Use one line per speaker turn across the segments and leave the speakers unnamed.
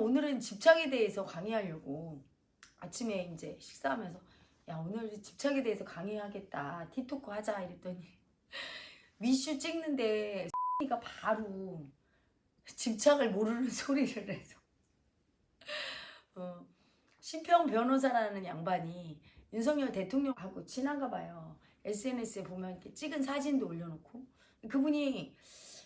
오늘은 집착에 대해서 강의하려고 아침에 이제 식사하면서 야 오늘 집착에 대해서 강의하겠다. 티토크 하자. 이랬더니 위슈 찍는데 가 바로 집착을 모르는 소리를 해서. 어, 신평 변호사라는 양반이 윤석열 대통령하고 친한가 봐요. SNS에 보면 이렇게 찍은 사진도 올려놓고. 그분이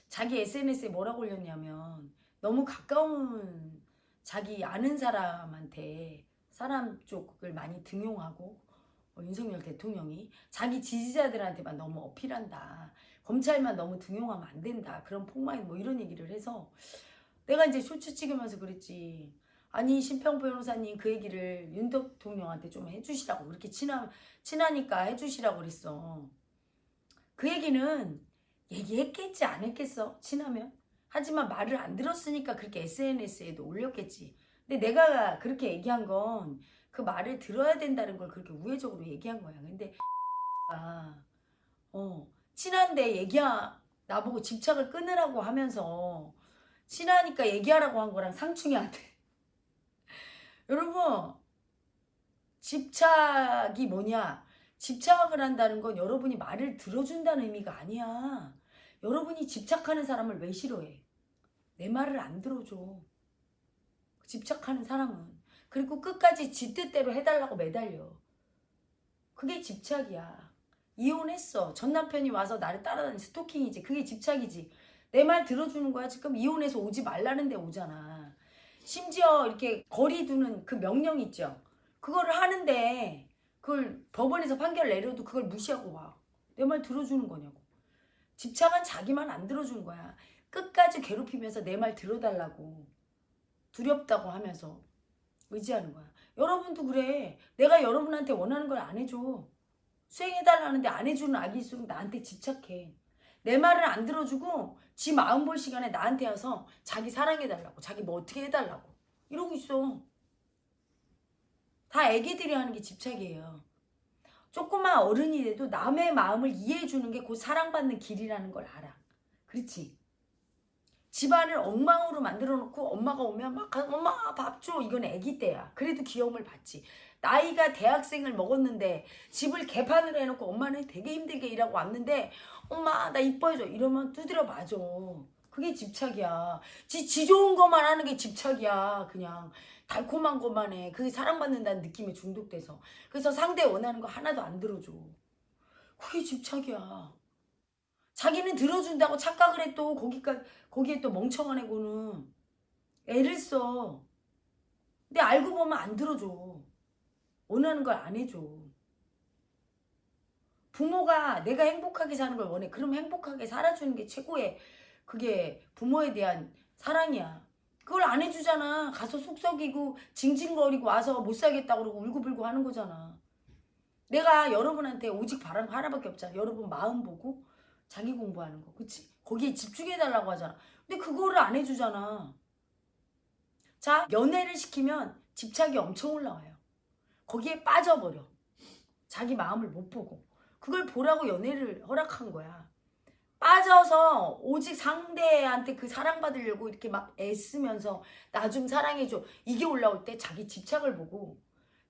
자기 SNS에 뭐라고 올렸냐면 너무 가까운 자기 아는 사람한테 사람 쪽을 많이 등용하고 어, 윤석열 대통령이 자기 지지자들한테만 너무 어필한다. 검찰만 너무 등용하면 안 된다. 그런 폭망이 뭐 이런 얘기를 해서 내가 이제 쇼츠 찍으면서 그랬지. 아니 신평 변호사님 그 얘기를 윤 대통령한테 좀 해주시라고 그렇게 친하, 친하니까 해주시라고 그랬어. 그 얘기는 얘기했겠지 안 했겠어 친하면 하지만 말을 안 들었으니까 그렇게 SNS에도 올렸겠지. 근데 내가 그렇게 얘기한 건 그 말을 들어야 된다는 걸 그렇게 우회적으로 얘기한 거야. 근데 아, 어, 친한데 얘기하 나보고 집착을 끊으라고 하면서 친하니까 얘기하라고 한 거랑 상충이 안 돼. 여러분 집착이 뭐냐? 집착을 한다는 건 여러분이 말을 들어준다는 의미가 아니야. 여러분이 집착하는 사람을 왜 싫어해? 내 말을 안 들어줘. 집착하는 사람은. 그리고 끝까지 지 뜻대로 해달라고 매달려. 그게 집착이야. 이혼했어. 전 남편이 와서 나를 따라다니 스토킹이지. 그게 집착이지. 내 말 들어주는 거야. 지금 이혼해서 오지 말라는데 오잖아. 심지어 이렇게 거리 두는 그 명령 있죠. 그거를 하는데 그걸 법원에서 판결 내려도 그걸 무시하고 와. 내 말 들어주는 거냐고. 집착은 자기만 안 들어주는 거야. 끝까지 괴롭히면서 내 말 들어달라고. 두렵다고 하면서 의지하는 거야. 여러분도 그래. 내가 여러분한테 원하는 걸 안 해줘. 수행해달라는데 안 해주는 아기일수록 나한테 집착해. 내 말을 안 들어주고 지 마음 볼 시간에 나한테 와서 자기 사랑해달라고 자기 뭐 어떻게 해달라고 이러고 있어. 다 애기들이 하는 게 집착이에요. 조그만 어른이 돼도 남의 마음을 이해해주는 게 곧 사랑받는 길이라는 걸 알아. 그렇지? 집안을 엉망으로 만들어 놓고 엄마가 오면 막 엄마 밥 줘. 이건 애기 때야. 그래도 귀여움을 받지. 나이가 대학생을 먹었는데 집을 개판으로 해놓고 엄마는 되게 힘들게 일하고 왔는데 엄마 나 이뻐해줘 이러면 두드려 맞아. 그게 집착이야. 지, 지 좋은 것만 하는 게 집착이야. 그냥 달콤한 것만 해. 그게 사랑받는다는 느낌에 중독돼서. 그래서 상대 원하는 거 하나도 안 들어줘. 그게 집착이야. 자기는 들어준다고 착각을 해또 거기까 거기에 또 멍청한 애고는 애를 써. 근데 알고 보면 안 들어줘. 원하는 걸 안 해줘. 부모가 내가 행복하게 사는 걸 원해. 그럼 행복하게 살아주는 게 최고의 그게 부모에 대한 사랑이야. 그걸 안 해주잖아. 가서 속썩이고 징징거리고 와서 못 살겠다고 그러고 울고불고 하는 거잖아. 내가 여러분한테 오직 거 하나밖에 없잖아. 여러분 마음 보고 자기 공부하는 거. 그치? 거기에 집중해달라고 하잖아. 근데 그거를 안 해주잖아. 자, 연애를 시키면 집착이 엄청 올라와요. 거기에 빠져버려. 자기 마음을 못 보고. 그걸 보라고 연애를 허락한 거야. 빠져서 오직 상대한테 그 사랑받으려고 이렇게 막 애쓰면서 나 좀 사랑해줘. 이게 올라올 때 자기 집착을 보고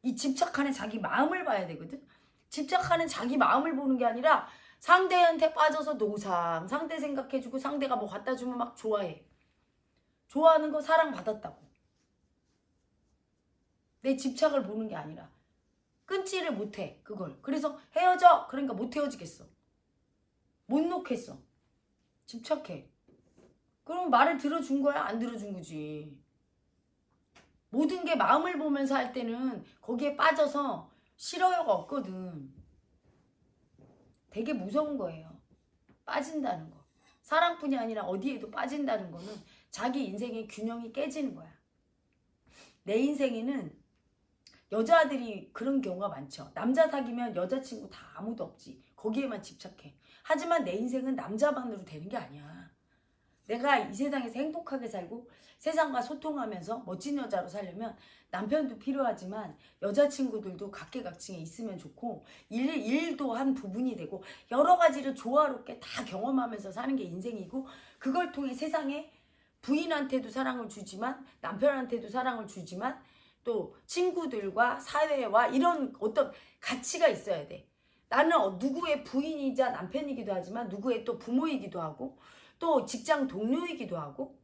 이 집착하는 자기 마음을 봐야 되거든. 집착하는 자기 마음을 보는 게 아니라 상대한테 빠져서 노상, 상대 생각해주고 상대가 뭐 갖다 주면 막 좋아해. 좋아하는 거 사랑받았다고. 내 집착을 보는 게 아니라 끊지를 못해 그걸. 그래서 헤어져. 그러니까 못 헤어지겠어. 못 놓겠어. 집착해. 그럼 말을 들어준 거야? 안 들어준 거지. 모든 게 마음을 보면서 할 때는 거기에 빠져서 싫어요가 없거든. 되게 무서운 거예요. 빠진다는 거. 사랑뿐이 아니라 어디에도 빠진다는 거는 자기 인생의 균형이 깨지는 거야. 내 인생에는 여자들이 그런 경우가 많죠. 남자 사귀면 여자친구 다 아무도 없지. 거기에만 집착해. 하지만 내 인생은 남자만으로 되는 게 아니야. 내가 이 세상에서 행복하게 살고 세상과 소통하면서 멋진 여자로 살려면 남편도 필요하지만 여자친구들도 각계각층에 있으면 좋고 일, 일도 한 부분이 되고 여러 가지를 조화롭게 다 경험하면서 사는 게 인생이고 그걸 통해 세상에 부인한테도 사랑을 주지만 남편한테도 사랑을 주지만 또 친구들과 사회와 이런 어떤 가치가 있어야 돼. 나는 어, 누구의 부인이자 남편이기도 하지만 누구의 또 부모이기도 하고 또 직장 동료이기도 하고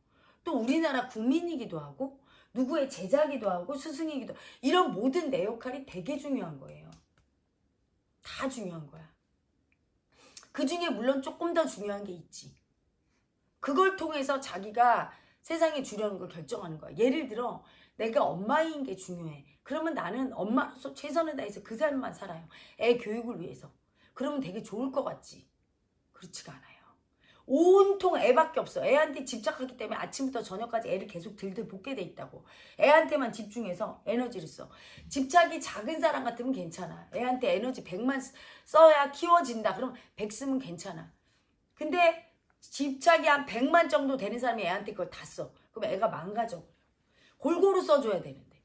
또 우리나라 국민이기도 하고 누구의 제자기도 하고 스승이기도 하고 이런 모든 내 역할이 되게 중요한 거예요. 다 중요한 거야. 그 중에 물론 조금 더 중요한 게 있지. 그걸 통해서 자기가 세상에 주려는 걸 결정하는 거야. 예를 들어 내가 엄마인 게 중요해. 그러면 나는 엄마로서 최선을 다해서 그 삶만 살아요. 애 교육을 위해서. 그러면 되게 좋을 것 같지. 그렇지가 않아요. 온통 애밖에 없어. 애한테 집착하기 때문에 아침부터 저녁까지 애를 계속 들들 볶게 돼 있다고. 애한테만 집중해서 에너지를 써. 집착이 작은 사람 같으면 괜찮아. 애한테 에너지 100만 써야 키워진다. 그럼 100 쓰면 괜찮아. 근데 집착이 한 100만 정도 되는 사람이 애한테 그걸 다 써. 그럼 애가 망가져. 골고루 써줘야 되는데.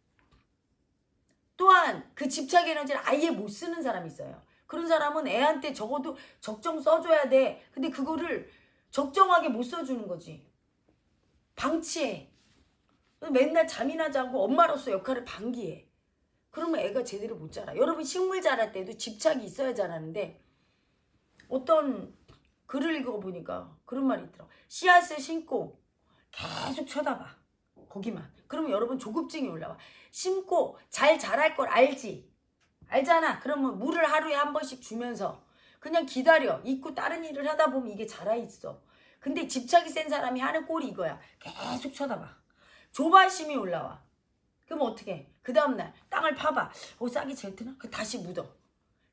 또한 그 집착 에너지를 아예 못 쓰는 사람이 있어요. 그런 사람은 애한테 적어도 적정 써줘야 돼. 근데 그거를 적정하게 못 써주는 거지. 방치해. 맨날 잠이나 자고 엄마로서 역할을 방기해. 그러면 애가 제대로 못 자라. 여러분 식물 자랄 때도 집착이 있어야 자라는데 어떤 글을 읽어보니까 그런 말이 있더라. 씨앗을 심고 계속 쳐다봐. 거기만. 그러면 여러분 조급증이 올라와. 심고 잘 자랄 걸 알지. 알잖아. 그러면 물을 하루에 한 번씩 주면서 그냥 기다려. 잊고 다른 일을 하다 보면 이게 자라 있어. 근데 집착이 센 사람이 하는 꼴이 이거야. 계속 쳐다봐. 조바심이 올라와. 그럼 어떻게? 그 다음날 땅을 파봐. 어 싹이 제일 트나? 그 다시 묻어.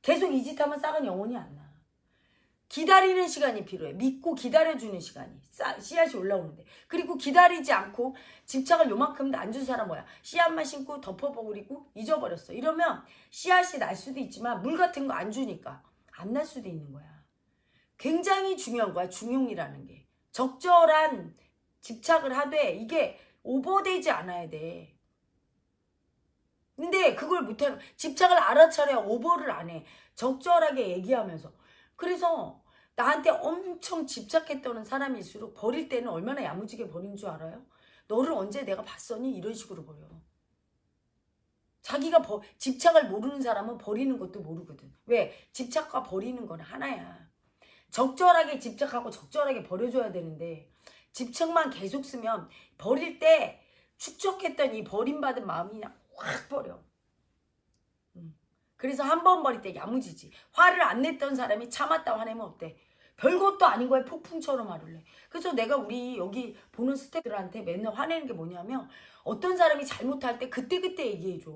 계속 이 짓 하면 싹은 영원히 안 나. 기다리는 시간이 필요해. 믿고 기다려주는 시간이. 싹, 씨앗이 올라오는데. 그리고 기다리지 않고 집착을 요만큼도 안 준 사람 뭐야? 씨앗만 심고 덮어버리고 잊어버렸어. 이러면 씨앗이 날 수도 있지만 물 같은 거 안 주니까 안 날 수도 있는 거야. 굉장히 중요한 거야. 중용이라는 게. 적절한 집착을 하되 이게 오버되지 않아야 돼. 근데 그걸 못하면 집착을 알아차려야 오버를 안 해. 적절하게 얘기하면서. 그래서 나한테 엄청 집착했던 사람일수록 버릴 때는 얼마나 야무지게 버린 줄 알아요? 너를 언제 내가 봤었니? 이런 식으로 버려. 자기가 버, 집착을 모르는 사람은 버리는 것도 모르거든. 왜? 집착과 버리는 건 하나야. 적절하게 집착하고 적절하게 버려줘야 되는데 집착만 계속 쓰면 버릴 때 축적했던 이 버림받은 마음이 그냥 확 버려. 음. 그래서 한 번 버릴 때 야무지지. 화를 안 냈던 사람이 참았다 화내면 어때? 별것도 아닌 거에 폭풍처럼 화를 내. 그래서 내가 우리 여기 보는 스태프들한테 맨날 화내는 게 뭐냐면 어떤 사람이 잘못할 때 그때그때 얘기해줘.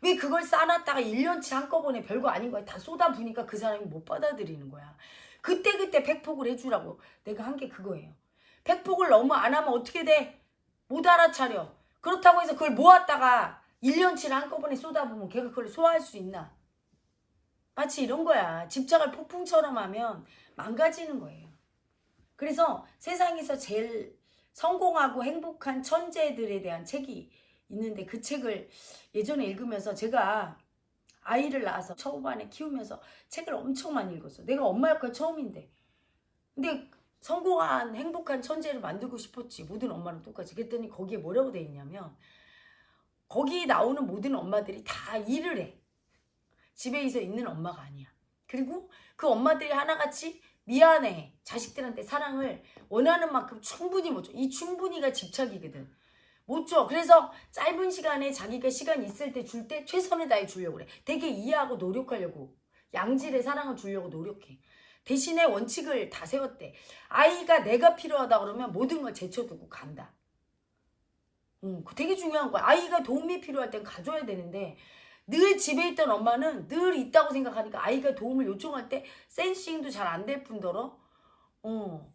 왜 그걸 쌓아놨다가 1년치 한꺼번에 별거 아닌 거에 다 쏟아부니까 그 사람이 못 받아들이는 거야. 그때그때 팩폭을 해주라고 내가 한 게 그거예요. 팩폭을 너무 안 하면 어떻게 돼? 못 알아차려. 그렇다고 해서 그걸 모았다가 1년치를 한꺼번에 쏟아부으면 걔가 그걸 소화할 수 있나? 마치 이런 거야. 집착을 폭풍처럼 하면 망가지는 거예요. 그래서 세상에서 제일 성공하고 행복한 천재들에 대한 책이 있는데 그 책을 예전에 읽으면서 제가 아이를 낳아서 초반에 키우면서 책을 엄청 많이 읽었어. 내가 엄마 역할 처음인데. 근데 성공한 행복한 천재를 만들고 싶었지. 모든 엄마랑 똑같이. 그랬더니 거기에 뭐라고 돼 있냐면 거기 나오는 모든 엄마들이 다 일을 해. 집에 있어 있는 엄마가 아니야. 그리고 그 엄마들이 하나같이 미안해. 자식들한테 사랑을 원하는 만큼 충분히 못 줘. 이 충분히가 집착이거든. 못 줘. 그래서 짧은 시간에 자기가 시간 있을 때줄때 최선을 다해 주려고 그래. 되게 이해하고 노력하려고. 양질의 사랑을 주려고 노력해. 대신에 원칙을 다 세웠대. 아이가 내가 필요하다 그러면 모든 걸 제쳐두고 간다. 음, 되게 중요한 거야. 아이가 도움이 필요할 땐 가져야 되는데 늘 집에 있던 엄마는 늘 있다고 생각하니까 아이가 도움을 요청할 때 센싱도 잘 안 될 뿐더러 어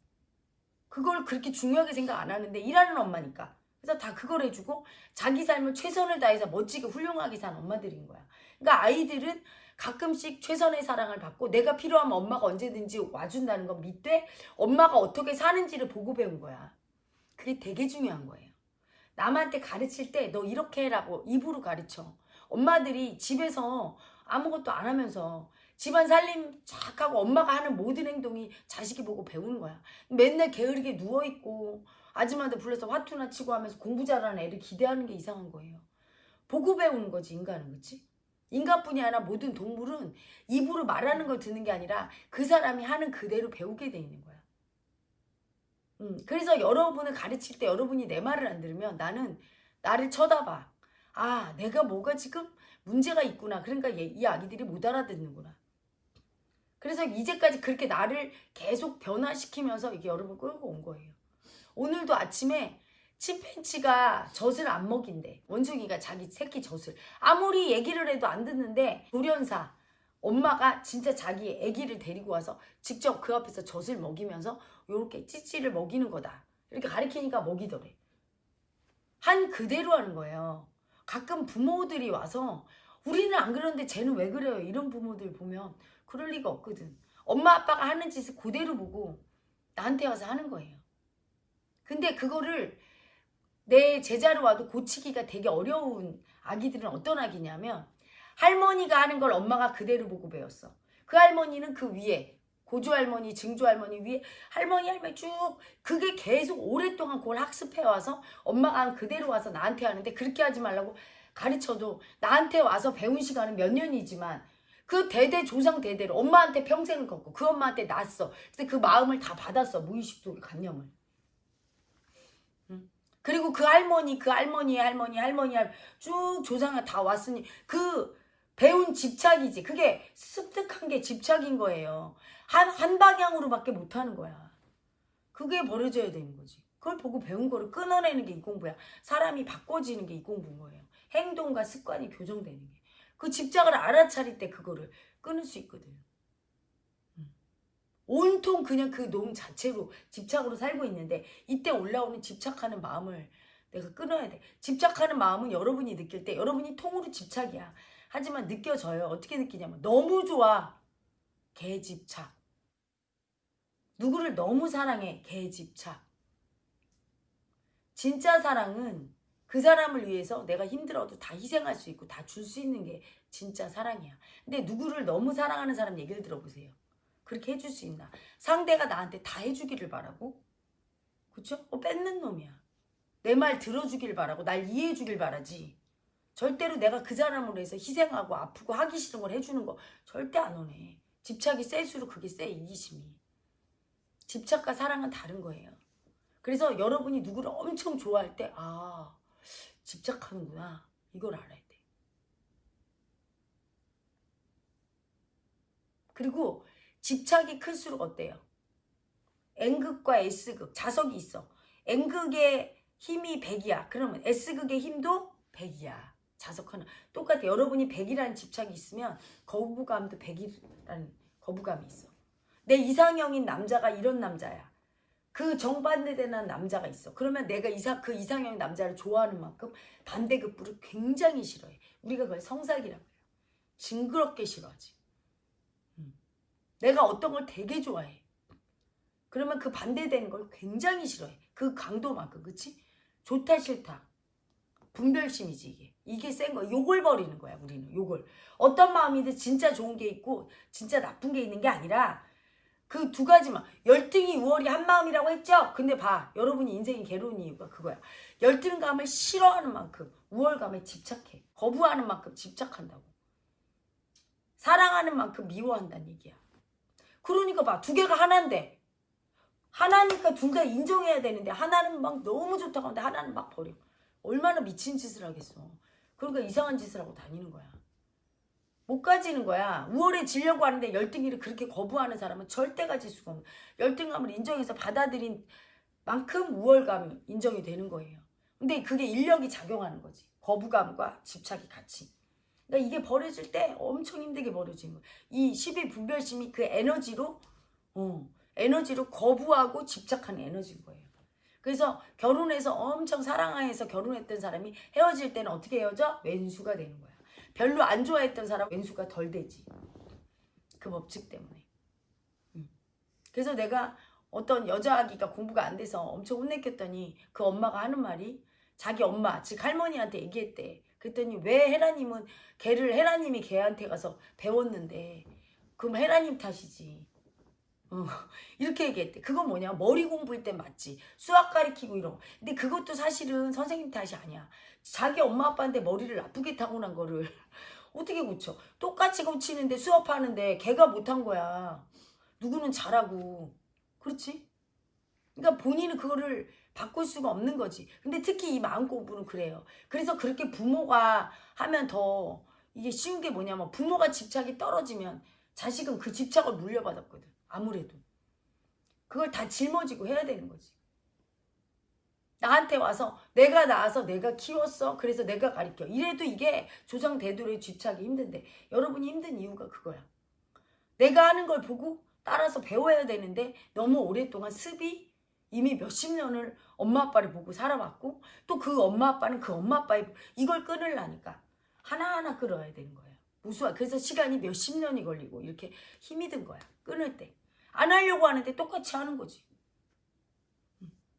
그걸 그렇게 중요하게 생각 안 하는데 일하는 엄마니까 그래서 다 그걸 해주고 자기 삶을 최선을 다해서 멋지게 훌륭하게 산 엄마들인 거야. 그러니까 아이들은 가끔씩 최선의 사랑을 받고 내가 필요하면 엄마가 언제든지 와준다는 건 믿되 엄마가 어떻게 사는지를 보고 배운 거야. 그게 되게 중요한 거예요. 남한테 가르칠 때 너 이렇게 해라고 입으로 가르쳐. 엄마들이 집에서 아무것도 안 하면서 집안 살림 쫙 하고 엄마가 하는 모든 행동이 자식이 보고 배우는 거야. 맨날 게으르게 누워있고 아줌마한테 불러서 화투나 치고 하면서 공부 잘하는 애를 기대하는 게 이상한 거예요. 보고 배우는 거지 인간은 그치? 인간뿐이 아니라 모든 동물은 입으로 말하는 걸 듣는 게 아니라 그 사람이 하는 그대로 배우게 돼 있는 거야. 음, 그래서 여러분을 가르칠 때 여러분이 내 말을 안 들으면 나는 나를 쳐다봐. 아, 내가 뭐가 지금 문제가 있구나. 그러니까 얘, 이 아기들이 못 알아듣는구나. 그래서 이제까지 그렇게 나를 계속 변화시키면서 이게 여러분 끌고 온 거예요. 오늘도 아침에 침팬치가 젖을 안 먹인대. 원숭이가 자기 새끼 젖을. 아무리 얘기를 해도 안 듣는데 돌연사 엄마가 진짜 자기 애기를 데리고 와서 직접 그 앞에서 젖을 먹이면서 요렇게 찌찌를 먹이는 거다. 이렇게 가리키니까 먹이더래. 한 그대로 하는 거예요. 가끔 부모들이 와서 우리는 안 그러는데 쟤는 왜 그래요? 이런 부모들 보면 그럴 리가 없거든. 엄마 아빠가 하는 짓을 그대로 보고 나한테 와서 하는 거예요. 근데 그거를 내 제자로 와도 고치기가 되게 어려운 아기들은 어떤 아기냐면 할머니가 하는 걸 엄마가 그대로 보고 배웠어. 그 할머니는 그 위에 고조 할머니, 증조 할머니 위에 할머니 할머니 쭉 그게 계속 오랫동안 그걸 학습해 와서 엄마가 한 그대로 와서 나한테 하는데 그렇게 하지 말라고 가르쳐도 나한테 와서 배운 시간은 몇 년이지만 그 대대 조상 대대로 엄마한테 평생을 걷고 그 엄마한테 낳았어. 그래서 그 마음을 다 받았어. 무의식 속의 관념을. 응? 그리고 그 할머니, 그 할머니, 할머니, 할머니 쭉 조상을 다 왔으니 그 배운 집착이지. 그게 습득한 게 집착인 거예요. 한, 한 방향으로밖에 못 하는 거야. 그게 버려져야 되는 거지. 그걸 보고 배운 거를 끊어내는 게 이 공부야. 사람이 바꿔지는 게 이 공부인 거예요. 행동과 습관이 교정되는 게. 그 집착을 알아차릴 때 그거를 끊을 수 있거든. 음. 온통 그냥 그 놈 자체로 집착으로 살고 있는데 이때 올라오는 집착하는 마음을 내가 끊어야 돼. 집착하는 마음은 여러분이 느낄 때 여러분이 통으로 집착이야. 하지만 느껴져요. 어떻게 느끼냐면 너무 좋아. 개집착. 누구를 너무 사랑해. 개집착. 진짜 사랑은 그 사람을 위해서 내가 힘들어도 다 희생할 수 있고 다 줄 수 있는 게 진짜 사랑이야. 근데 누구를 너무 사랑하는 사람 얘기를 들어보세요. 그렇게 해줄 수 있나? 상대가 나한테 다 해주기를 바라고? 그쵸? 어, 뺏는 놈이야. 내 말 들어주길 바라고 날 이해해주길 바라지. 절대로 내가 그 사람으로 해서 희생하고 아프고 하기 싫은 걸 해주는 거 절대 안 오네. 집착이 셀수록 그게 세 이기심이. 집착과 사랑은 다른 거예요. 그래서 여러분이 누구를 엄청 좋아할 때 아, 집착하는구나. 이걸 알아야 돼. 그리고 집착이 클수록 어때요? N극과 S극, 자석이 있어. N극의 힘이 100이야. 그러면 S극의 힘도 100이야. 자석 하나. 똑같아. 여러분이 100이라는 집착이 있으면 거부감도 100이라는 거부감이 있어. 내 이상형인 남자가 이런 남자야. 그 정반대되는 남자가 있어. 그러면 내가 이상 그 이상형 남자를 좋아하는 만큼 반대급부를 굉장히 싫어해. 우리가 그걸 성사기라고 해요. 징그럽게 싫어하지. 음. 내가 어떤 걸 되게 좋아해. 그러면 그 반대되는 걸 굉장히 싫어해. 그 강도만큼, 그치? 좋다 싫다. 분별심이지 이게. 이게 센 거야. 욕을 버리는 거야 우리는. 욕을. 어떤 마음이든 진짜 좋은 게 있고 진짜 나쁜 게 있는 게 아니라 그 두 가지만 열등이 우월이 한 마음이라고 했죠. 근데 봐 여러분이 인생이 괴로운 이유가 그거야. 열등감을 싫어하는 만큼 우월감에 집착해. 거부하는 만큼 집착한다고. 사랑하는 만큼 미워한다는 얘기야. 그러니까 봐 두 개가 하나인데 하나니까 둘 다 인정해야 되는데 하나는 막 너무 좋다고 하는데 하나는 막 버려. 얼마나 미친 짓을 하겠어. 그러니까 이상한 짓을 하고 다니는 거야. 못 가지는 거야. 우월해지려고 하는데 열등이를 그렇게 거부하는 사람은 절대 가질 수가 없는 열등감을 인정해서 받아들인 만큼 우월감이 인정이 되는 거예요. 근데 그게 인력이 작용하는 거지. 거부감과 집착이 같이. 그러니까 이게 버려질 때 엄청 힘들게 버려지는 거야. 이 12 분별심이 그 에너지로 어, 에너지로 거부하고 집착하는 에너지인 거예요. 그래서 결혼해서 엄청 사랑해서 결혼했던 사람이 헤어질 때는 어떻게 헤어져? 왼수가 되는 거야. 별로 안 좋아했던 사람 왼수가 덜 되지. 그 법칙 때문에. 음. 그래서 내가 어떤 여자 아기가 공부가 안 돼서 엄청 혼내켰더니 그 엄마가 하는 말이 자기 엄마, 즉 할머니한테 얘기했대. 그랬더니 왜 헤라님은 걔를 헤라님이 걔한테 가서 배웠는데 그럼 헤라님 탓이지. 어, 이렇게 얘기했대. 그건 뭐냐? 머리 공부일 땐 맞지. 수학 가르치고 이런 거. 근데 그것도 사실은 선생님 탓이 아니야. 자기 엄마 아빠한테 머리를 나쁘게 타고난 거를 어떻게 고쳐? 똑같이 고치는데 수업하는데 걔가 못한 거야. 누구는 잘하고. 그렇지? 그러니까 본인은 그거를 바꿀 수가 없는 거지. 근데 특히 이 마음 공부는 그래요. 그래서 그렇게 부모가 하면 더 이게 쉬운 게 뭐냐면 부모가 집착이 떨어지면 자식은 그 집착을 물려받았거든. 아무래도. 그걸 다 짊어지고 해야 되는 거지. 나한테 와서 내가 낳아서 내가 키웠어. 그래서 내가 가르쳐. 이래도 이게 조상 대도의 집착이 힘든데 여러분이 힘든 이유가 그거야. 내가 하는 걸 보고 따라서 배워야 되는데 너무 오랫동안 습이 이미 몇십 년을 엄마 아빠를 보고 살아왔고 또 그 엄마 아빠는 그 엄마 아빠의 이걸 끊으려니까 하나하나 끌어야 되는 거예요. 무수한 그래서 시간이 몇십 년이 걸리고 이렇게 힘이 든 거야. 끊을 때. 안 하려고 하는데 똑같이 하는 거지.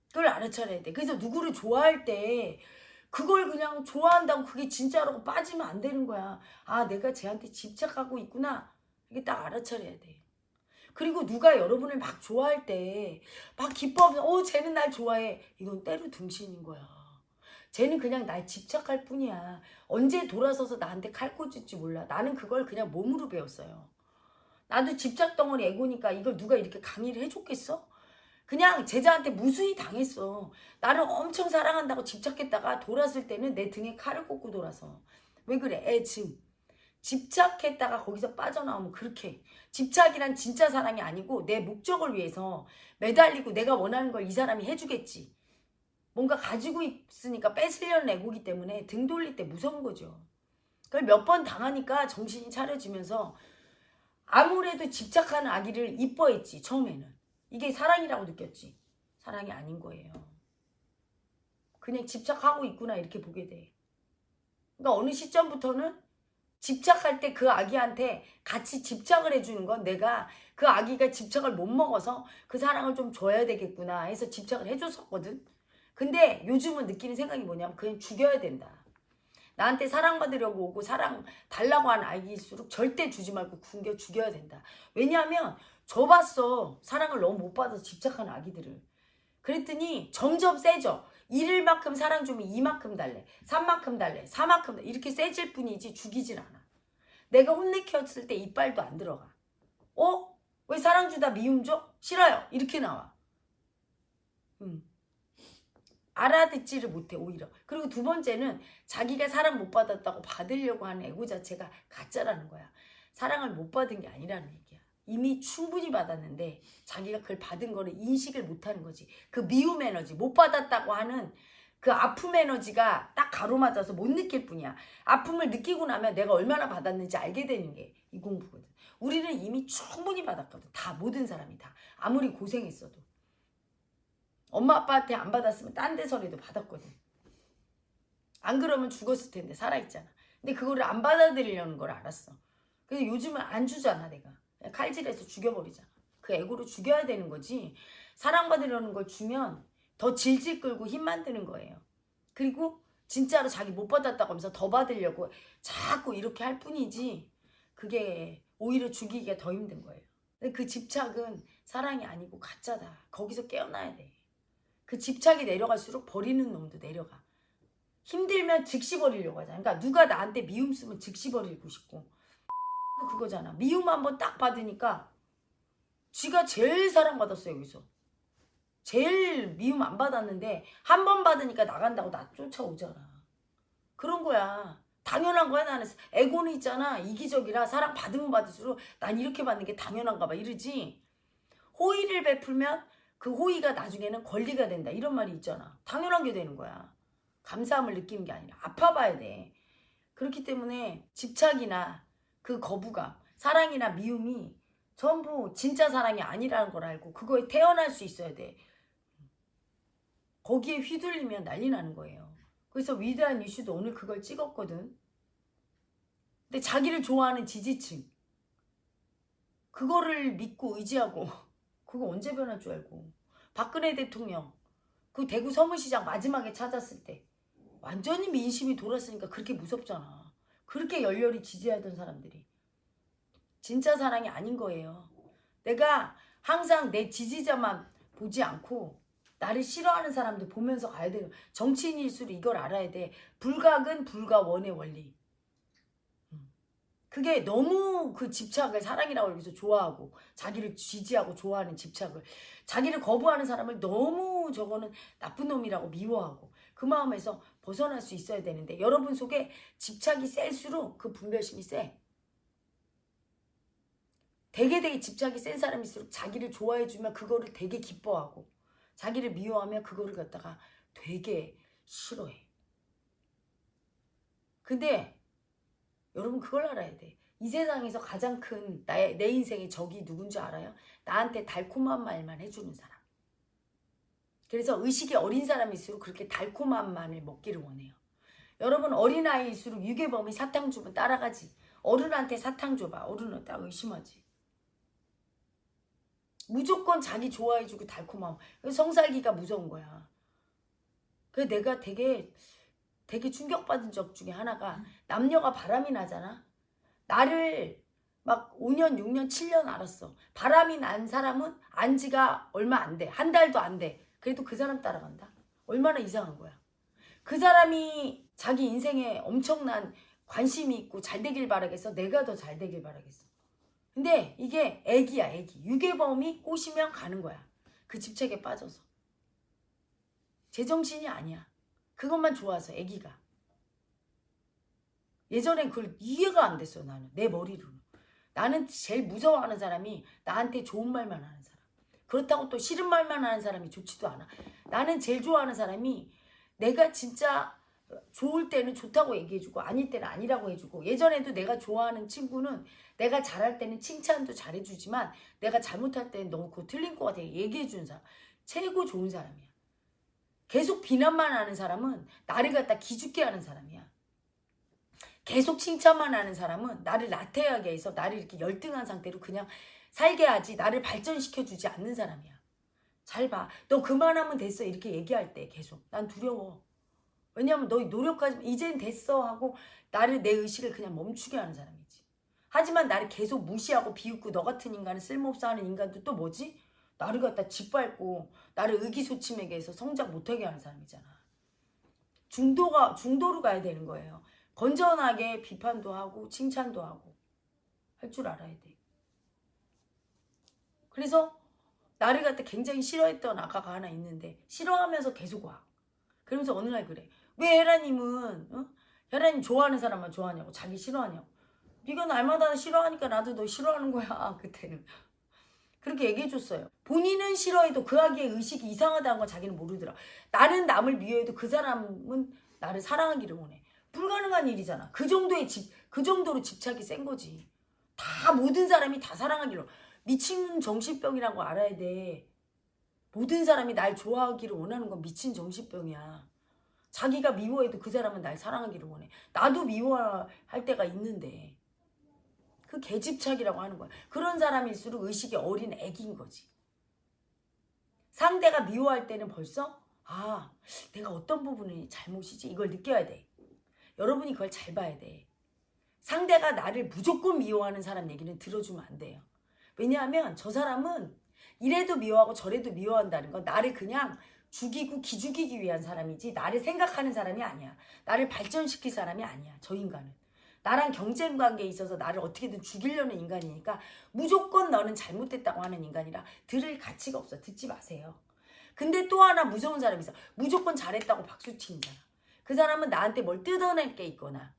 그걸 알아차려야 돼. 그래서 누구를 좋아할 때 그걸 그냥 좋아한다고 그게 진짜라고 빠지면 안 되는 거야. 아, 내가 쟤한테 집착하고 있구나. 이게 딱 알아차려야 돼. 그리고 누가 여러분을 막 좋아할 때 막 기뻐하면서 어 쟤는 날 좋아해. 이건 때로 둥신인 거야. 쟤는 그냥 날 집착할 뿐이야. 언제 돌아서서 나한테 칼 꽂을지 몰라. 나는 그걸 그냥 몸으로 배웠어요. 나도 집착 덩어리 애고니까 이걸 누가 이렇게 강의를 해줬겠어? 그냥 제자한테 무수히 당했어. 나를 엄청 사랑한다고 집착했다가 돌았을 때는 내 등에 칼을 꽂고 돌아서. 왜 그래? 애 증. 집착했다가 거기서 빠져나오면 그렇게 집착이란 진짜 사랑이 아니고 내 목적을 위해서 매달리고 내가 원하는 걸 이 사람이 해주겠지. 뭔가 가지고 있으니까 뺏으려는 애고기 때문에 등 돌릴 때 무서운 거죠. 그걸 몇 번 당하니까 정신이 차려지면서 아무래도 집착하는 아기를 이뻐했지 처음에는. 이게 사랑이라고 느꼈지. 사랑이 아닌 거예요. 그냥 집착하고 있구나 이렇게 보게 돼. 그러니까 어느 시점부터는 집착할 때 그 아기한테 같이 집착을 해주는 건 내가 그 아기가 집착을 못 먹어서 그 사랑을 좀 줘야 되겠구나 해서 집착을 해줬었거든. 근데 요즘은 느끼는 생각이 뭐냐면 그냥 죽여야 된다. 나한테 사랑받으려고 오고 사랑 달라고 하는 아이일수록 절대 주지 말고 굶겨 죽여야 된다. 왜냐하면 줘봤어. 사랑을 너무 못 받아서 집착하는 아기들을. 그랬더니 점점 세져. 1일만큼 사랑 주면 2만큼 달래. 3만큼 달래. 4만큼 달래. 이렇게 세질 뿐이지 죽이질 않아. 내가 혼내켰을 때 이빨도 안 들어가. 어? 왜 사랑 주다 미움 줘? 싫어요. 이렇게 나와. 음. 알아듣지를 못해 오히려. 그리고 두 번째는 자기가 사랑 못 받았다고 받으려고 하는 애고 자체가 가짜라는 거야. 사랑을 못 받은 게 아니라는 얘기야. 이미 충분히 받았는데 자기가 그걸 받은 거를 인식을 못하는 거지. 그 미움 에너지 못 받았다고 하는 그 아픔 에너지가 딱 가로맞아서 못 느낄 뿐이야. 아픔을 느끼고 나면 내가 얼마나 받았는지 알게 되는 게 이 공부거든. 우리는 이미 충분히 받았거든. 다 모든 사람이 다 아무리 고생했어도. 엄마 아빠한테 안 받았으면 딴 데서라도 받았거든. 안 그러면 죽었을 텐데 살아있잖아. 근데 그거를 안 받아들이려는 걸 알았어. 그래서 요즘은 안 주잖아 내가. 칼질해서 죽여버리잖아. 그 애고를 죽여야 되는 거지. 사랑받으려는 걸 주면 더 질질 끌고 힘만 드는 거예요. 그리고 진짜로 자기 못 받았다고 하면서 더 받으려고 자꾸 이렇게 할 뿐이지 그게 오히려 죽이기가 더 힘든 거예요. 그 집착은 사랑이 아니고 가짜다. 거기서 깨어나야 돼. 그 집착이 내려갈수록 버리는 놈도 내려가. 힘들면 즉시 버리려고 하잖아. 그러니까 누가 나한테 미움 쓰면 즉시 버리고 싶고. 그거잖아. 미움 한번 딱 받으니까 쥐가 제일 사랑받았어요, 여기서. 제일 미움 안 받았는데 한 번 받으니까 나간다고 나 쫓아오잖아. 그런 거야. 당연한 거야 나는 에고는 있잖아 이기적이라 사랑 받으면 받을수록 난 이렇게 받는 게 당연한가 봐 이러지 호의를 베풀면 그 호의가 나중에는 권리가 된다 이런 말이 있잖아 당연한 게 되는 거야 감사함을 느끼는 게 아니라 아파봐야 돼 그렇기 때문에 집착이나 그 거부감 사랑이나 미움이 전부 진짜 사랑이 아니라는 걸 알고 그거에 태어날 수 있어야 돼 거기에 휘둘리면 난리 나는 거예요 그래서 위대한 이슈도 오늘 그걸 찍었거든. 근데 자기를 좋아하는 지지층. 그거를 믿고 의지하고 그거 언제 변할 줄 알고. 박근혜 대통령 그 대구 서문시장 마지막에 찾았을 때 완전히 민심이 돌았으니까 그렇게 무섭잖아. 그렇게 열렬히 지지하던 사람들이. 진짜 사랑이 아닌 거예요. 내가 항상 내 지지자만 보지 않고 나를 싫어하는 사람들 보면서 가야 돼요. 정치인일수록 이걸 알아야 돼. 불각은 불과 원의 원리. 음. 그게 너무 그 집착을 사랑이라고 여기서 좋아하고 자기를 지지하고 좋아하는 집착을 자기를 거부하는 사람을 너무 저거는 나쁜 놈이라고 미워하고 그 마음에서 벗어날 수 있어야 되는데 여러분 속에 집착이 셀수록 그 분별심이 세. 되게 되게 집착이 센 사람일수록 자기를 좋아해주면 그거를 되게 기뻐하고 자기를 미워하면 그거를 갖다가 되게 싫어해. 근데 여러분 그걸 알아야 돼. 이 세상에서 가장 큰 나의 내 인생의 적이 누군지 알아요? 나한테 달콤한 말만 해주는 사람. 그래서 의식이 어린 사람일수록 그렇게 달콤한 말을 먹기를 원해요. 여러분 어린아이일수록 유괴범이 사탕 주면 따라가지. 어른한테 사탕 줘봐. 어른은 딱 의심하지. 무조건 자기 좋아해주고 달콤함. 성살기가 무서운 거야. 그래 내가 되게 되게 충격받은 적 중에 하나가 남녀가 바람이 나잖아. 나를 막 5년, 6년, 7년 알았어. 바람이 난 사람은 안 지가 얼마 안 돼. 한 달도 안 돼. 그래도 그 사람 따라간다. 얼마나 이상한 거야. 그 사람이 자기 인생에 엄청난 관심이 있고 잘 되길 바라겠어. 내가 더 잘 되길 바라겠어. 근데 이게 애기야, 애기. 유괴범이 꼬시면 가는 거야. 그 집착에 빠져서. 제정신이 아니야. 그것만 좋아서 애기가. 예전엔 그걸 이해가 안 됐어 나는 내 머리로는. 나는 제일 무서워하는 사람이 나한테 좋은 말만 하는 사람. 그렇다고 또 싫은 말만 하는 사람이 좋지도 않아. 나는 제일 좋아하는 사람이 내가 진짜 좋을 때는 좋다고 얘기해주고 아닐 때는 아니라고 해주고 예전에도 내가 좋아하는 친구는 내가 잘할 때는 칭찬도 잘해주지만 내가 잘못할 때는 너무 그거 틀린 거 같아 얘기해주는 사람. 최고 좋은 사람이야. 계속 비난만 하는 사람은 나를 갖다 기죽게 하는 사람이야. 계속 칭찬만 하는 사람은 나를 나태하게 해서 나를 이렇게 열등한 상태로 그냥 살게 하지 나를 발전시켜주지 않는 사람이야 잘 봐. 너 그만하면 됐어. 이렇게 얘기할 때 계속. 난 두려워. 왜냐면 너 노력하지 이젠 됐어 하고 나를 내 의식을 그냥 멈추게 하는 사람이지. 하지만 나를 계속 무시하고 비웃고 너 같은 인간은 쓸모없어 하는 인간도 또 뭐지? 나를 갖다 짓밟고 나를 의기소침하게 해서 성장 못하게 하는 사람이잖아. 중도가 중도로 가야 되는 거예요. 건전하게 비판도 하고 칭찬도 하고 할 줄 알아야 돼. 그래서 나를 갖다 굉장히 싫어했던 아가가 하나 있는데 싫어하면서 계속 와. 그러면서 어느 날 그래. 왜 혜라님은 어? 혜라님 좋아하는 사람만 좋아하냐고 자기 싫어하냐고. 네가 날마다 싫어하니까 나도 너 싫어하는 거야 그때는. 그렇게 얘기해줬어요. 본인은 싫어해도 그 아기의 의식이 이상하다는 걸 자기는 모르더라. 나는 남을 미워해도 그 사람은 나를 사랑하기를 원해. 불가능한 일이잖아. 그 정도의 집, 그 정도로 집착이 센 거지. 다 모든 사람이 다 사랑하기를 미친 정신병이라고 알아야 돼. 모든 사람이 날 좋아하기를 원하는 건 미친 정신병이야. 자기가 미워해도 그 사람은 날 사랑하기를 원해. 나도 미워할 때가 있는데. 그 개집착이라고 하는 거야. 그런 사람일수록 의식이 어린 애기인 거지. 상대가 미워할 때는 벌써 아 내가 어떤 부분이 잘못이지 이걸 느껴야 돼. 여러분이 그걸 잘 봐야 돼. 상대가 나를 무조건 미워하는 사람 얘기는 들어주면 안 돼요. 왜냐하면 저 사람은 이래도 미워하고 저래도 미워한다는 건 나를 그냥 죽이고 기죽이기 위한 사람이지 나를 생각하는 사람이 아니야. 나를 발전시킬 사람이 아니야. 저 인간은. 나랑 경쟁 관계에 있어서 나를 어떻게든 죽이려는 인간이니까 무조건 너는 잘못됐다고 하는 인간이라 들을 가치가 없어. 듣지 마세요. 근데 또 하나 무서운 사람이 있어. 무조건 잘했다고 박수 치는 사람. 그 사람은 나한테 뭘 뜯어낼 게 있거나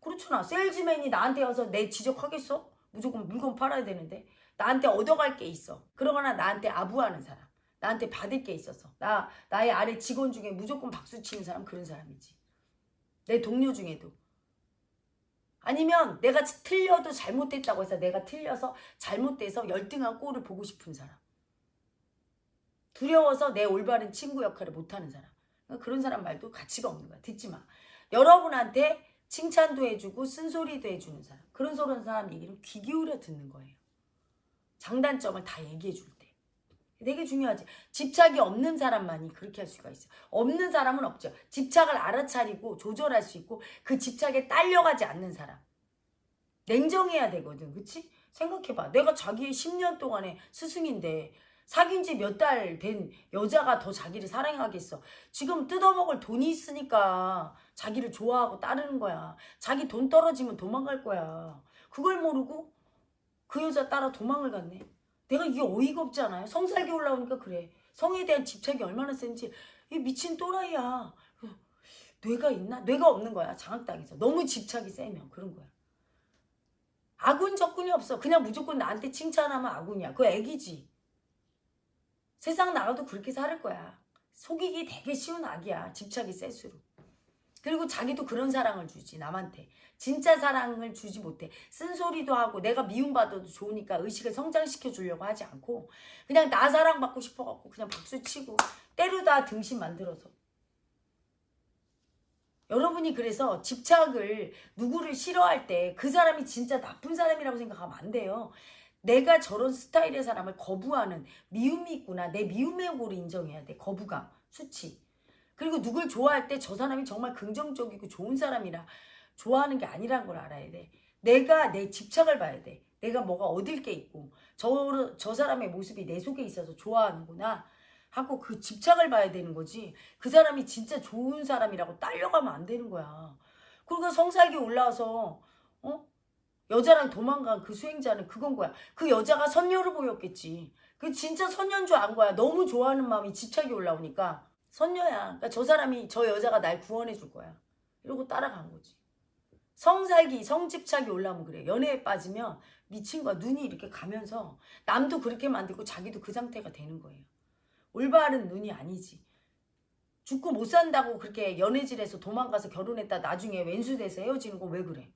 그렇잖아. 세일즈맨이 나한테 와서 내 지적하겠어? 무조건 물건 팔아야 되는데 나한테 얻어갈 게 있어. 그러거나 나한테 아부하는 사람. 나한테 받을 게 있어서. 나, 나의 아래 직원 중에 무조건 박수 치는 사람 그런 사람이지. 내 동료 중에도. 아니면 내가 틀려도 잘못됐다고 해서 내가 틀려서 잘못돼서 열등한 꼴을 보고 싶은 사람. 두려워서 내 올바른 친구 역할을 못하는 사람. 그러니까 그런 사람 말도 가치가 없는 거야. 듣지 마. 여러분한테 칭찬도 해주고 쓴소리도 해주는 사람. 그런 소런 사람 얘기는 귀 기울여 듣는 거예요. 장단점을 다 얘기해 줄 때. 되게 중요하지. 집착이 없는 사람만이 그렇게 할 수가 있어. 없는 사람은 없죠. 집착을 알아차리고 조절할 수 있고 그 집착에 딸려가지 않는 사람. 냉정해야 되거든. 그치? 생각해봐. 내가 자기의 10년 동안의 스승인데 사귄 지 몇 달 된 여자가 더 자기를 사랑하겠어. 지금 뜯어먹을 돈이 있으니까 자기를 좋아하고 따르는 거야. 자기 돈 떨어지면 도망갈 거야. 그걸 모르고 그 여자 따라 도망을 갔네. 내가 이게 어이가 없지 않아요? 성살기 올라오니까 그래. 성에 대한 집착이 얼마나 센지 이 미친 또라이야. 뇌가 있나? 뇌가 없는 거야. 장학당에서. 너무 집착이 세면 그런 거야. 아군 적군이 없어. 그냥 무조건 나한테 칭찬하면 아군이야. 그거 애기지. 세상 나가도 그렇게 살을 거야. 속이기 되게 쉬운 악이야. 집착이 셀수록. 그리고 자기도 그런 사랑을 주지 남한테. 진짜 사랑을 주지 못해. 쓴소리도 하고 내가 미움받아도 좋으니까 의식을 성장시켜 주려고 하지 않고 그냥 나 사랑받고 싶어갖고 그냥 박수 치고 때려다 등신 만들어서. 여러분이 그래서 집착을 누구를 싫어할 때 그 사람이 진짜 나쁜 사람이라고 생각하면 안 돼요. 내가 저런 스타일의 사람을 거부하는 미움이 있구나. 내 미움의 고를 인정해야 돼. 거부감, 수치. 그리고 누굴 좋아할 때 저 사람이 정말 긍정적이고 좋은 사람이라 좋아하는 게 아니란 걸 알아야 돼. 내가 내 집착을 봐야 돼. 내가 뭐가 얻을 게 있고 저, 저 사람의 모습이 내 속에 있어서 좋아하는구나 하고 그 집착을 봐야 되는 거지. 그 사람이 진짜 좋은 사람이라고 딸려가면 안 되는 거야. 그리고 성살기 올라와서 어? 여자랑 도망간 그 수행자는 그건 거야. 그 여자가 선녀로 보였겠지. 그 진짜 선녀인 줄 안 거야. 너무 좋아하는 마음이 집착이 올라오니까 선녀야. 그러니까 저 사람이 저 여자가 날 구원해 줄 거야. 이러고 따라간 거지. 성살기, 성집착이 올라오면 그래. 연애에 빠지면 미친 거야. 눈이 이렇게 가면서 남도 그렇게 만들고 자기도 그 상태가 되는 거예요. 올바른 눈이 아니지. 죽고 못 산다고 그렇게 연애질해서 도망가서 결혼했다 나중에 왼수 돼서 헤어지는 거 왜 그래?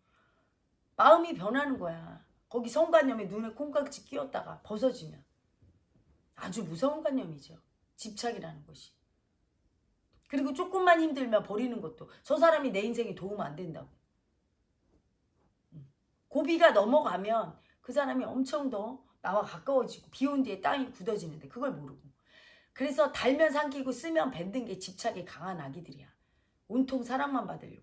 마음이 변하는 거야. 거기 성관념에 눈에 콩깍지 끼었다가 벗어지면 아주 무서운 관념이죠. 집착이라는 것이. 그리고 조금만 힘들면 버리는 것도 저 사람이 내 인생에 도움 안 된다고. 음. 고비가 넘어가면 그 사람이 엄청 더 나와 가까워지고 비온 뒤에 땅이 굳어지는데 그걸 모르고. 그래서 달면 삼키고 쓰면 뱉는 게 집착이 강한 아기들이야. 온통 사랑만 받으려고.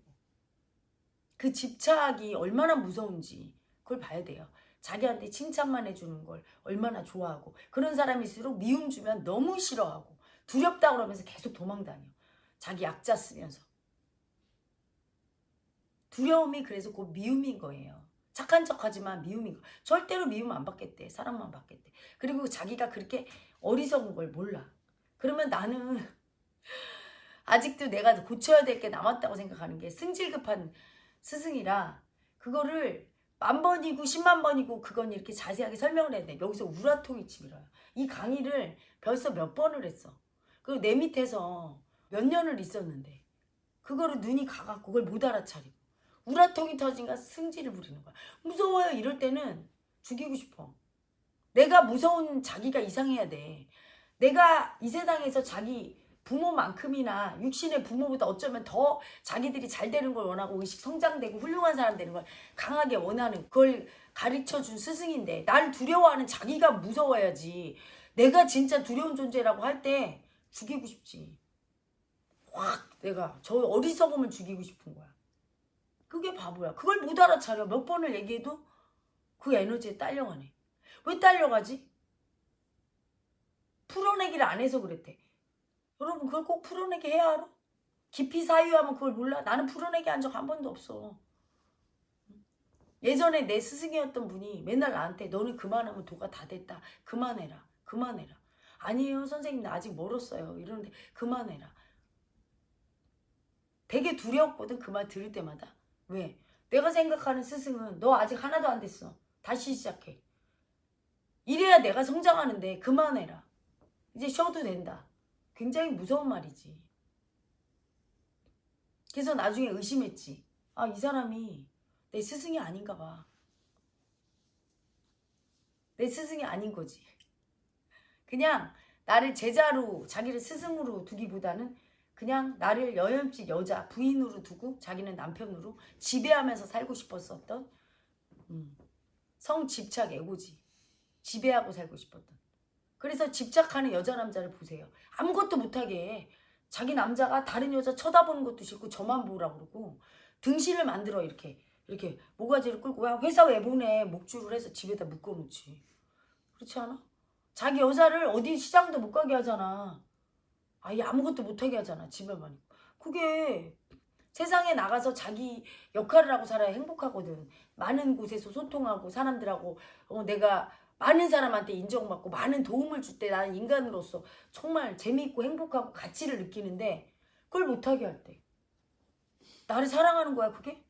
그 집착이 얼마나 무서운지 그걸 봐야 돼요. 자기한테 칭찬만 해주는 걸 얼마나 좋아하고 그런 사람일수록 미움 주면 너무 싫어하고 두렵다 그러면서 계속 도망다녀. 자기 약자 쓰면서. 두려움이 그래서 곧 미움인 거예요. 착한 척하지만 미움인 거. 절대로 미움 안 받겠대. 사랑만 받겠대. 그리고 자기가 그렇게 어리석은 걸 몰라. 그러면 나는 아직도 내가 고쳐야 될 게 남았다고 생각하는 게 승질급한 스승이라 그거를 만 번이고 십만 번이고 그건 이렇게 자세하게 설명을 해야 돼. 여기서 우라통이 치밀어요. 이 강의를 벌써 몇 번을 했어. 그리고 내 밑에서 몇 년을 있었는데 그거를 눈이 가갖고 그걸 못 알아차리고 우라통이 터진가 승질을 부리는 거야. 무서워요. 이럴 때는 죽이고 싶어. 내가 무서운 자기가 이상해야 돼. 내가 이 세상에서 자기 부모만큼이나 육신의 부모보다 어쩌면 더 자기들이 잘 되는 걸 원하고 의식 성장되고 훌륭한 사람 되는 걸 강하게 원하는 그걸 가르쳐 준 스승인데 날 두려워하는 자기가 무서워야지 내가 진짜 두려운 존재라고 할 때 죽이고 싶지 확 내가 저 어리석음을 죽이고 싶은 거야 그게 바보야 그걸 못 알아차려 몇 번을 얘기해도 그 에너지에 딸려가네 왜 딸려가지? 풀어내기를 안 해서 그랬대 여러분 그걸 꼭 풀어내게 해야 알아? 깊이 사유하면 그걸 몰라? 나는 풀어내게 한적 한 번도 없어. 예전에 내 스승이었던 분이 맨날 나한테 너는 그만하면 도가 다 됐다. 그만해라. 그만해라. 아니에요 선생님 나 아직 멀었어요. 이러는데 그만해라. 되게 두려웠거든 그 말 들을 때마다. 왜? 내가 생각하는 스승은 너 아직 하나도 안 됐어. 다시 시작해. 이래야 내가 성장하는데 그만해라. 이제 쉬어도 된다. 굉장히 무서운 말이지. 그래서 나중에 의심했지. 아, 이 사람이 내 스승이 아닌가 봐. 내 스승이 아닌 거지. 그냥 나를 제자로, 자기를 스승으로 두기보다는 그냥 나를 여염집 여자, 부인으로 두고 자기는 남편으로 지배하면서 살고 싶었었던 음, 성집착 애고지. 지배하고 살고 싶었던. 그래서 집착하는 여자 남자를 보세요. 아무것도 못하게 해. 자기 남자가 다른 여자 쳐다보는 것도 싫고 저만 보라고 그러고 등신을 만들어 이렇게 이렇게 모가지를 끌고 야 회사 왜 보내 목줄을 해서 집에다 묶어놓지 그렇지 않아? 자기 여자를 어디 시장도 못 가게 하잖아 아예 아무것도 못하게 하잖아 집에만 있고. 그게 세상에 나가서 자기 역할을 하고 살아야 행복하거든. 많은 곳에서 소통하고 사람들하고 어, 내가 많은 사람한테 인정받고 많은 도움을 줄 때 나는 인간으로서 정말 재미있고 행복하고 가치를 느끼는데 그걸 못하게 할 때. 나를 사랑하는 거야 그게?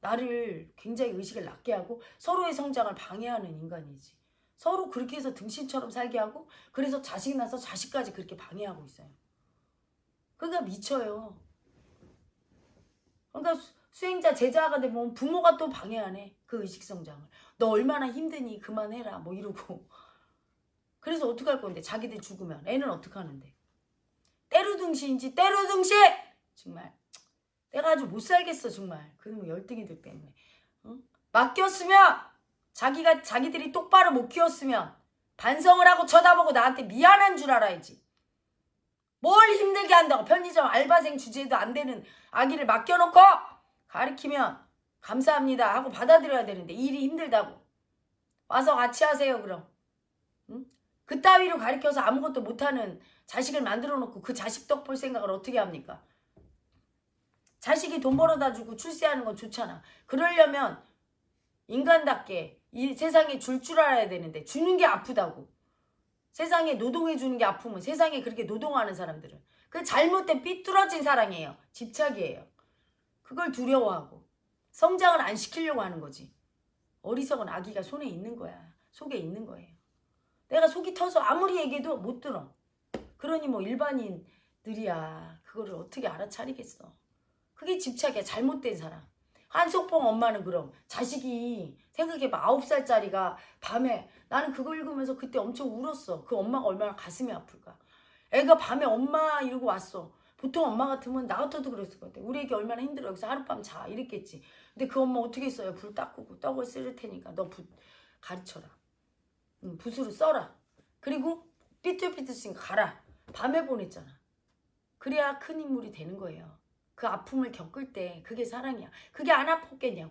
나를 굉장히 의식을 낮게 하고 서로의 성장을 방해하는 인간이지 서로 그렇게 해서 등신처럼 살게 하고 그래서 자식 낳아서 자식까지 그렇게 방해하고 있어요. 그러니까 미쳐요. 그러니까 수- 수행자 제자가 되면 부모가 또 방해하네 그 의식 성장을. 너 얼마나 힘드니 그만해라 뭐 이러고. 그래서 어떡할 건데? 자기들 죽으면. 애는 어떡하는데? 때로둥시인지 때로둥시 정말. 내가 아주 못 살겠어 정말. 그놈 열등이들 때문에. 응? 맡겼으면 자기가 자기들이 똑바로 못 키웠으면 반성을 하고 쳐다보고 나한테 미안한 줄 알아야지 뭘 힘들게 한다고 편의점 알바생 주제도 안 되는 아기를 맡겨놓고 가르치면 감사합니다 하고 받아들여야 되는데 일이 힘들다고 와서 같이 하세요 그럼 응? 그 따위로 가르쳐서 아무것도 못하는 자식을 만들어 놓고 그 자식 덕 볼 생각을 어떻게 합니까? 자식이 돈 벌어다 주고 출세하는 건 좋잖아. 그러려면 인간답게 이 세상에 줄줄 알아야 되는데 주는 게 아프다고. 세상에 노동해 주는 게 아프면 세상에 그렇게 노동하는 사람들은 그 잘못된 삐뚤어진 사랑이에요. 집착이에요. 그걸 두려워하고 성장을 안 시키려고 하는 거지. 어리석은 아기가 손에 있는 거야. 속에 있는 거예요. 내가 속이 터서 아무리 얘기해도 못 들어. 그러니 뭐 일반인들이야. 그거를 어떻게 알아차리겠어. 그게 집착이야. 잘못된 사람. 한석봉 엄마는 그럼 자식이 생각해봐. 아홉 살짜리가 밤에 나는 그거 읽으면서 그때 엄청 울었어. 그 엄마가 얼마나 가슴이 아플까. 애가 밤에 엄마 이러고 왔어. 보통 엄마 같으면 나 같아도 그랬을 것 같아. 우리 애기 얼마나 힘들어. 여기서 하룻밤 자. 이랬겠지. 근데 그 엄마 어떻게 했어요? 불 닦고 떡을 쓸 테니까 너붓 가르쳐라. 응, 붓으로 써라. 그리고 삐뚤삐뚤으니까 가라. 밤에 보냈잖아. 그래야 큰 인물이 되는 거예요. 그 아픔을 겪을 때 그게 사랑이야. 그게 안 아팠겠냐고.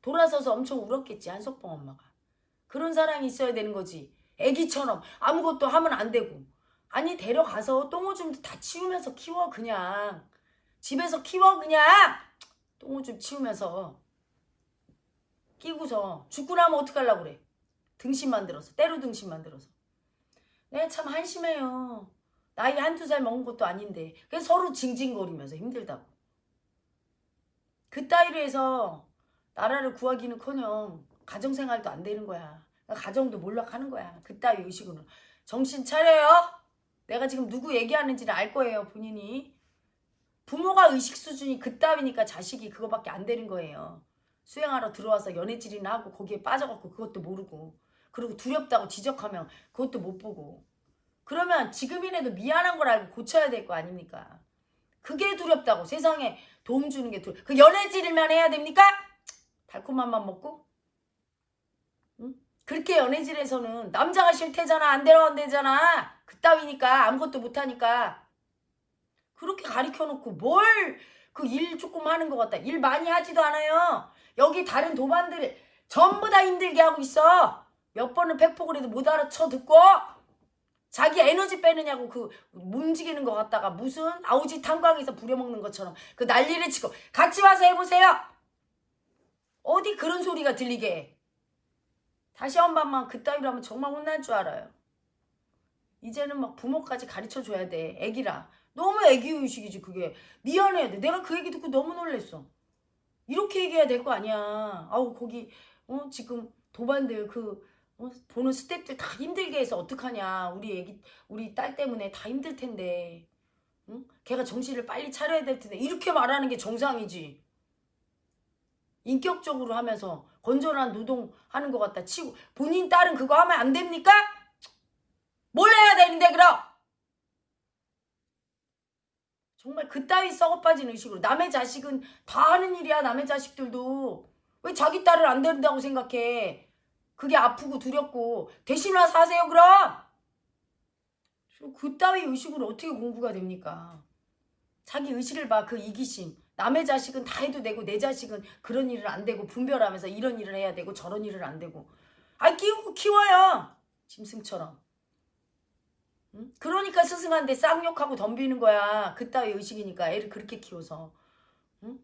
돌아서서 엄청 울었겠지 한석봉 엄마가. 그런 사랑이 있어야 되는 거지. 애기처럼 아무것도 하면 안 되고. 아니 데려가서 똥오줌도 다 치우면서 키워 그냥. 집에서 키워 그냥. 똥오줌 치우면서. 끼고서 죽고 나면 어떡하려고 그래. 등신 만들어서 때로 등신 만들어서. 내가 참 한심해요. 나이 한두 살 먹은 것도 아닌데. 그래서 서로 징징거리면서 힘들다고. 그 따위로 해서 나라를 구하기는커녕 가정생활도 안 되는 거야. 가정도 몰락하는 거야. 그 따위 의식으로. 정신 차려요. 내가 지금 누구 얘기하는지를 알 거예요. 본인이. 부모가 의식 수준이 그 따위니까 자식이 그거밖에 안 되는 거예요. 수행하러 들어와서 연애질이나 하고 거기에 빠져갖고 그것도 모르고 그리고 두렵다고 지적하면 그것도 못 보고 그러면 지금이라도 미안한 걸 알고 고쳐야 될 거 아닙니까? 그게 두렵다고 세상에 도움 주는 게 두렵. 그 연애질만 해야 됩니까? 달콤한 맘 먹고? 응? 그렇게 연애질에서는 남자가 싫대잖아 안 데려간대잖아 그따위니까 아무것도 못하니까 그렇게 가리켜놓고 뭘 그 일 조금 하는 것 같다 일 많이 하지도 않아요 여기 다른 도반들 전부 다 힘들게 하고 있어 몇 번은 팩폭을 해도 못 알아쳐 듣고 자기 에너지 빼느냐고 그 움직이는 것 같다가 무슨 아우지 탄광에서 부려먹는 것처럼 그 난리를 치고 같이 와서 해보세요. 어디 그런 소리가 들리게 해. 다시 한 번만 그따위로 하면 정말 혼날 줄 알아요. 이제는 막 부모까지 가르쳐 줘야 돼. 애기라. 너무 애기 의식이지 그게. 미안해. 내가 그 얘기 듣고 너무 놀랬어. 이렇게 얘기해야 될 거 아니야. 아우 거기 어 지금 도반들 그 어, 보는 스태프들 다 힘들게 해서 어떡하냐. 우리 애기, 우리 딸 때문에 다 힘들 텐데. 응? 걔가 정신을 빨리 차려야 될 텐데. 이렇게 말하는 게 정상이지. 인격적으로 하면서 건전한 노동하는 것 같다 치고 본인 딸은 그거 하면 안 됩니까? 뭘 해야 되는데 그럼? 정말 그따위 썩어빠진 의식으로 남의 자식은 다 하는 일이야 남의 자식들도 왜 자기 딸을 안 된다고 생각해 그게 아프고 두렵고. 대신 와서 하세요 그럼! 그따위 의식으로 어떻게 공부가 됩니까? 자기 의식을 봐 그 이기심. 남의 자식은 다 해도 되고 내 자식은 그런 일을 안 되고 분별하면서 이런 일을 해야 되고 저런 일을 안 되고. 아 키우고 키워야 짐승처럼. 응? 그러니까 스승한테 쌍욕하고 덤비는 거야. 그따위 의식이니까. 애를 그렇게 키워서. 응?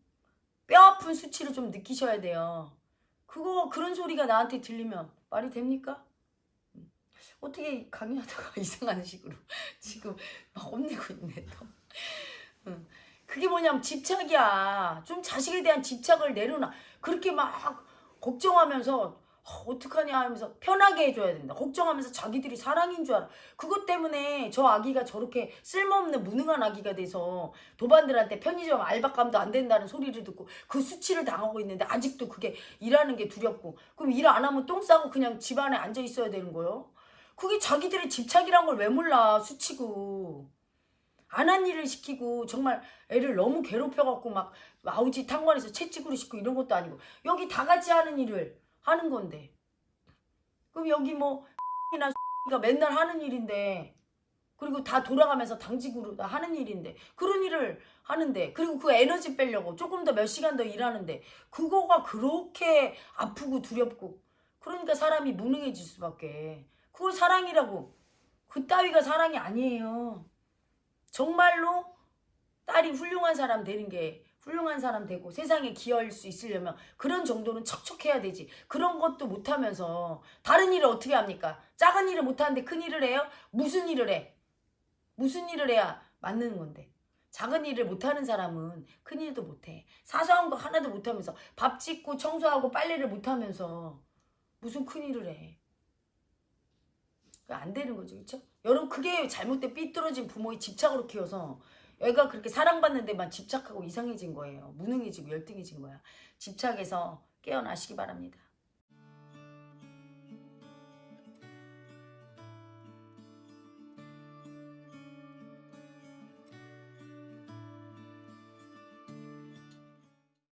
뼈 아픈 수치를 좀 느끼셔야 돼요 그거 그런 소리가 나한테 들리면 말이 됩니까? 응. 어떻게 강의하다가 이상한 식으로 지금 막 혼내고 있네 또 응. 그게 뭐냐면 집착이야. 좀 자식에 대한 집착을 내려놔. 그렇게 막 걱정하면서 어, 어떡하냐 하면서 편하게 해줘야 된다. 걱정하면서 자기들이 사랑인 줄 알아. 그것 때문에 저 아기가 저렇게 쓸모없는 무능한 아기가 돼서 도반들한테 편의점 알바감도 안 된다는 소리를 듣고 그 수치를 당하고 있는데 아직도 그게 일하는 게 두렵고 그럼 일 안 하면 똥 싸고 그냥 집안에 앉아 있어야 되는 거예요? 그게 자기들의 집착이란 걸 왜 몰라 수치고 안한 일을 시키고 정말 애를 너무 괴롭혀갖고 막 아우지 탕관에서 채찍으로 씻고 이런 것도 아니고 여기 다 같이 하는 일을 하는 건데. 그럼 여기 뭐 이나 가 맨날 하는 일인데 그리고 다 돌아가면서 당직으로 다 하는 일인데 그런 일을 하는데 그리고 그 에너지 빼려고 조금 더 몇 시간 더 일하는데 그거가 그렇게 아프고 두렵고 그러니까 사람이 무능해질 수밖에. 그걸 사랑이라고. 그 따위가 사랑이 아니에요. 정말로 딸이 훌륭한 사람 되는 게 훌륭한 사람 되고 세상에 기여할 수 있으려면 그런 정도는 척척해야 되지. 그런 것도 못하면서 다른 일을 어떻게 합니까? 작은 일을 못하는데 큰 일을 해요? 무슨 일을 해? 무슨 일을 해야 맞는 건데. 작은 일을 못하는 사람은 큰 일도 못해. 사소한 거 하나도 못하면서 밥 짓고 청소하고 빨래를 못하면서 무슨 큰 일을 해. 안 되는 거죠. 그렇죠? 여러분 그게 잘못된 삐뚤어진 부모의 집착으로 키워서 애가 그렇게 사랑받는 데만 집착하고 이상해진 거예요. 무능해지고 열등해진 거야. 집착에서 깨어나시기 바랍니다.